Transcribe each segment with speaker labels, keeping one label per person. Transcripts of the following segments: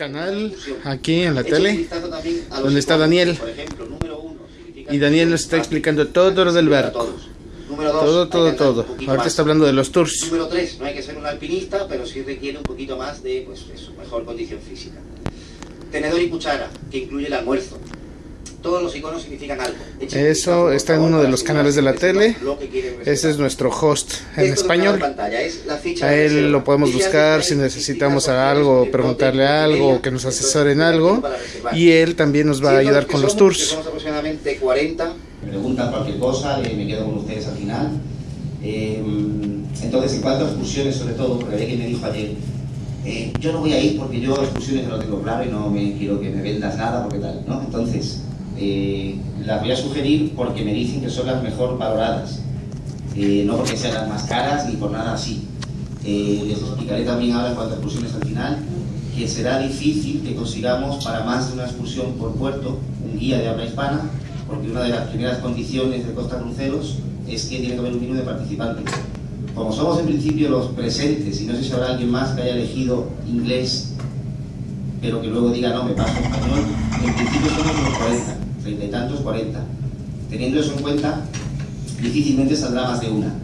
Speaker 1: canal aquí en la tele donde está Daniel. Y Daniel nos está explicando todo lo del barco. Todo, todo, todo. Ahorita está hablando de los tours.
Speaker 2: Número 3, no hay que ser un alpinista pero sí requiere un poquito más de pues, su mejor condición física. Tenedor y cuchara que incluye el almuerzo todos los iconos significan algo.
Speaker 1: Eso está en uno de los canales de la tele. Ese es nuestro host en español. A él lo podemos buscar si necesitamos algo, preguntarle algo, o que nos asesoren algo. Y él también nos va a ayudar con los tours.
Speaker 2: aproximadamente 40. Me preguntan cualquier cosa, me quedo con ustedes al final. Eh, entonces, en cuanto a excursiones, sobre todo, porque alguien me dijo ayer, eh, yo no voy a ir porque yo excursiones no lo tengo claro y no me quiero que me vendas nada porque tal, ¿no? Entonces, eh, las voy a sugerir porque me dicen que son las mejor valoradas, eh, no porque sean las más caras ni por nada así. Eh, les explicaré también ahora a excursiones al final, que será difícil que consigamos para más de una excursión por puerto un guía de habla hispana, porque una de las primeras condiciones de Costa Cruceros es que tiene que haber un mínimo de participantes. Como somos en principio los presentes, y no sé si habrá alguien más que haya elegido inglés, pero que luego diga no, me paso español, en principio somos los 40 treinta y tantos, 40. Teniendo eso en cuenta, difícilmente saldrá más de una.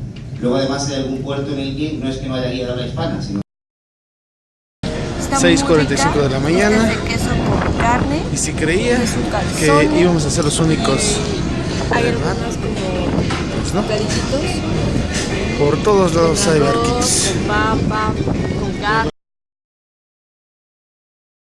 Speaker 2: Luego además hay algún puerto en el que no es que no haya guía de habla hispana, sino
Speaker 1: 6.45 de la mañana y si creía que íbamos a ser los únicos
Speaker 3: hay algunos como pues no.
Speaker 1: por todos lados hay barquitos